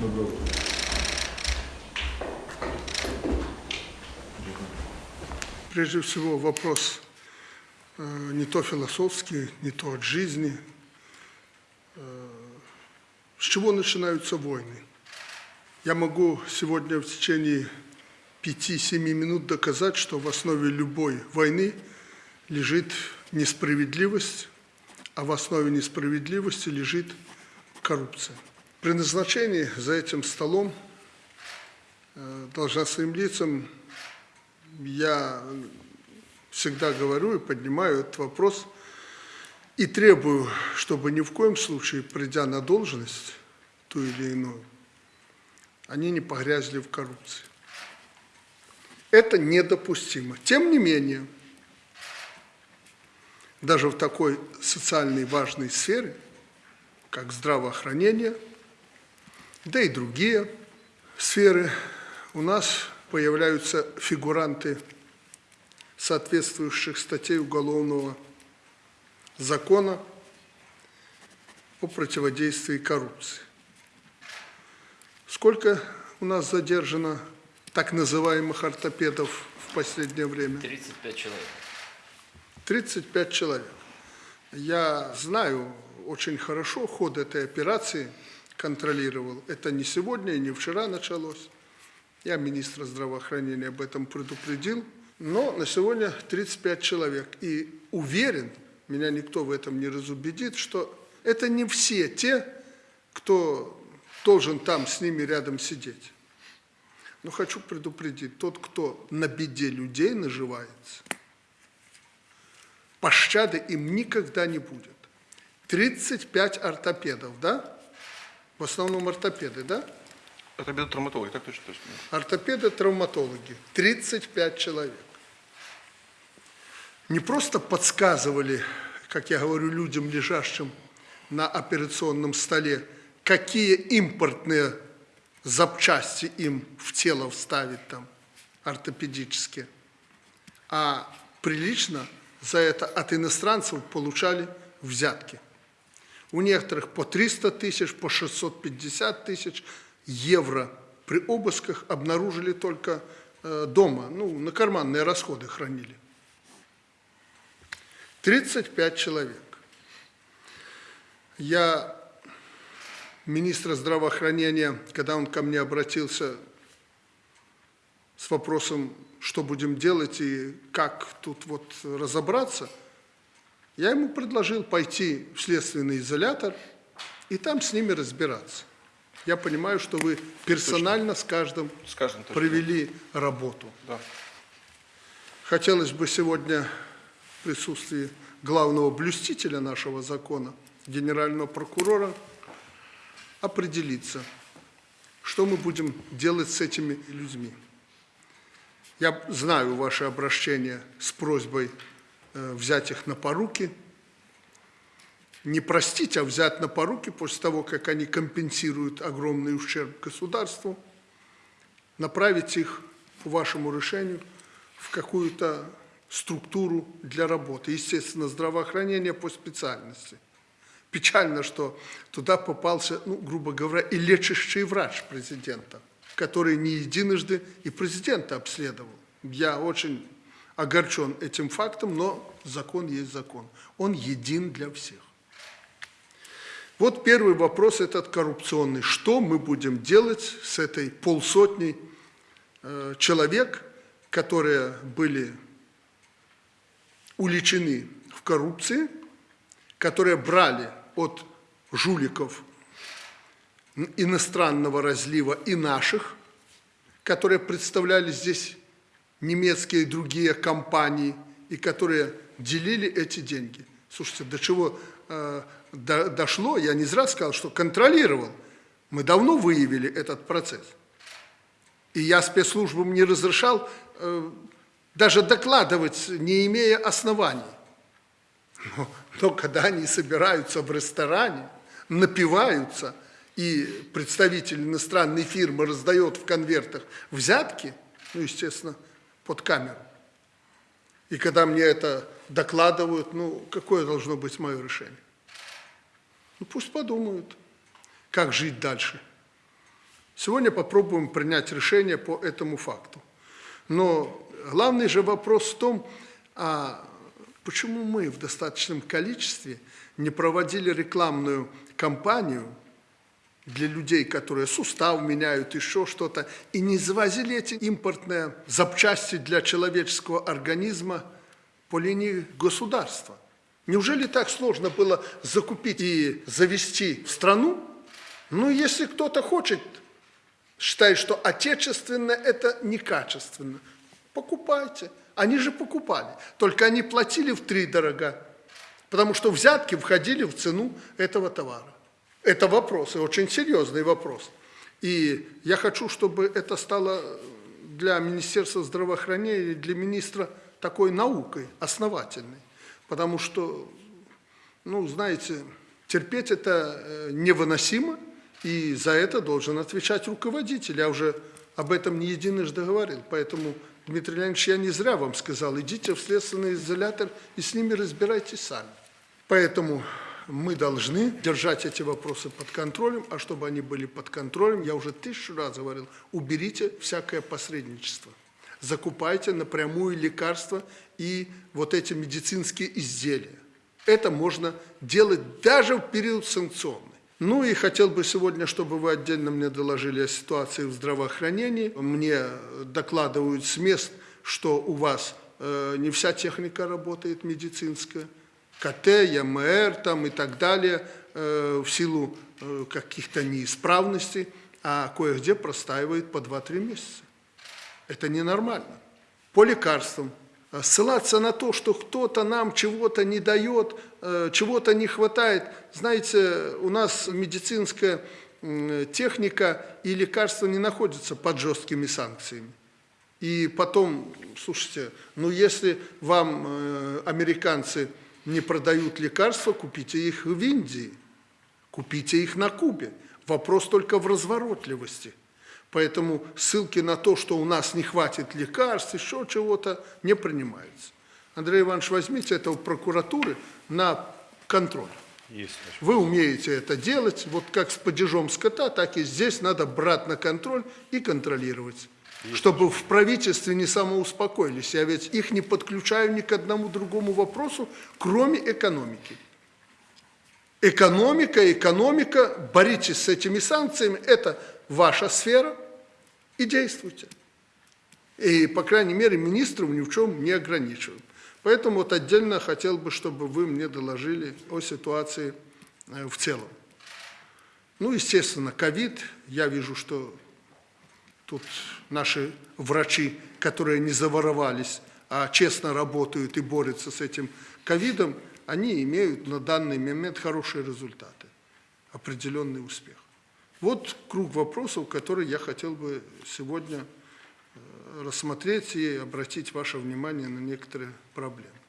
Доброе утро. Прежде всего вопрос э, не то философский, не то от жизни. Э, С чего начинаются войны? Я могу сегодня в течение 5-7 минут доказать, что в основе любой войны лежит несправедливость, а в основе несправедливости лежит коррупция. При назначении за этим столом э, должностным лицам я всегда говорю и поднимаю этот вопрос и требую, чтобы ни в коем случае, придя на должность, ту или иную, они не погрязли в коррупции. Это недопустимо. Тем не менее, даже в такой социальной важной сфере, как здравоохранение, да и другие сферы, у нас появляются фигуранты соответствующих статей Уголовного закона о противодействии коррупции. Сколько у нас задержано так называемых ортопедов в последнее время? 35 человек. 35 человек. Я знаю очень хорошо ход этой операции, контролировал. Это не сегодня и не вчера началось. Я министра здравоохранения об этом предупредил. Но на сегодня 35 человек. И уверен, меня никто в этом не разубедит, что это не все те, кто должен там с ними рядом сидеть. Но хочу предупредить, тот, кто на беде людей наживается, пощады им никогда не будет. 35 ортопедов, да? В основном ортопеды, да? Это травматологи, так точно точно. Ортопеды-травматологи, 35 человек. Не просто подсказывали, как я говорю, людям, лежащим на операционном столе, какие импортные запчасти им в тело вставить там, ортопедические, а прилично за это от иностранцев получали взятки. У некоторых по 300 тысяч, по 650 тысяч евро при обысках обнаружили только э, дома, ну, на карманные расходы хранили. 35 человек. Я министра здравоохранения, когда он ко мне обратился с вопросом, что будем делать и как тут вот разобраться, я ему предложил пойти в следственный изолятор и там с ними разбираться. Я понимаю, что вы персонально с каждым, С каждым точно. провели работу. Да. Хотелось бы сегодня в присутствии главного блюстителя нашего закона, генерального прокурора, определиться, что мы будем делать с этими людьми. Я знаю ваше обращение с просьбой взять их на поруки, не простить, а взять на поруки после того, как они компенсируют огромный ущерб государству, направить их по вашему решению в какую-то структуру для работы. Естественно, здравоохранение по специальности. Печально, что туда попался, ну, грубо говоря, и лечащий врач президента, который не единожды и президента обследовал. Я очень огорчен этим фактом, но закон есть закон. Он един для всех. Вот первый вопрос этот коррупционный. Что мы будем делать с этой полсотней э, человек, которые были уличены в коррупции, которые брали от жуликов иностранного разлива и наших, которые представляли здесь немецкие и другие компании, и которые делили эти деньги. Слушайте, до чего э, до, дошло, я не зря сказал, что контролировал. Мы давно выявили этот процесс. И я спецслужбам не разрешал э, даже докладывать, не имея оснований. Но, но когда они собираются в ресторане, напиваются, и представитель иностранной фирмы раздает в конвертах взятки, ну, естественно, под камеру. И когда мне это докладывают, ну, какое должно быть мое решение? Ну, пусть подумают, как жить дальше. Сегодня попробуем принять решение по этому факту. Но главный же вопрос в том, а почему мы в достаточном количестве не проводили рекламную кампанию для людей, которые сустав меняют, еще что-то, и не завозили эти импортные запчасти для человеческого организма по линии государства. Неужели так сложно было закупить и завести в страну? Ну, если кто-то хочет, считает, что отечественно это некачественно, покупайте. Они же покупали, только они платили в три дорога, потому что взятки входили в цену этого товара. Это вопрос, и очень серьезный вопрос. И я хочу, чтобы это стало для Министерства здравоохранения, для министра такой наукой, основательной. Потому что, ну, знаете, терпеть это э, невыносимо, и за это должен отвечать руководитель. Я уже об этом не единожды говорил. Поэтому, Дмитрий Леонидович, я не зря вам сказал, идите в следственный изолятор и с ними разбирайтесь сами. Поэтому мы должны держать эти вопросы под контролем, а чтобы они были под контролем, я уже тысячу раз говорил, уберите всякое посредничество. Закупайте напрямую лекарства и вот эти медицинские изделия. Это можно делать даже в период санкционный. Ну и хотел бы сегодня, чтобы вы отдельно мне доложили о ситуации в здравоохранении. Мне докладывают с мест, что у вас э, не вся техника работает медицинская. КТ, ЯМР там и так далее, э, в силу э, каких-то неисправностей, а кое-где простаивает по 2-3 месяца. Это ненормально. По лекарствам. Э, Ссылаться на то, что кто-то нам чего-то не дает, э, чего-то не хватает. Знаете, у нас медицинская техника и лекарства не находятся под жесткими санкциями. И потом, слушайте, ну если вам американцы не продают лекарства, купите их в Индии, купите их на Кубе. Вопрос только в разворотливости. Поэтому ссылки на то, что у нас не хватит лекарств, еще чего-то, не принимаются. Андрей Иванович, возьмите это у прокуратуры на контроль. Есть. Вы умеете это делать, вот как с падежом скота, так и здесь надо брать на контроль и контролировать. Чтобы в правительстве не самоуспокоились. Я ведь их не подключаю ни к одному другому вопросу, кроме экономики. Экономика, экономика, боритесь с этими санкциями, это ваша сфера, и действуйте. И, по крайней мере, министров ни в чем не ограничиваем. Поэтому вот отдельно хотел бы, чтобы вы мне доложили о ситуации э, в целом. Ну, естественно, ковид. Я вижу, что тут наши врачи, которые не заворовались, а честно работают и борются с этим ковидом, они имеют на данный момент хорошие результаты, определенный успех. Вот круг вопросов, которые я хотел бы сегодня э, рассмотреть и обратить ваше внимание на некоторые проблемы.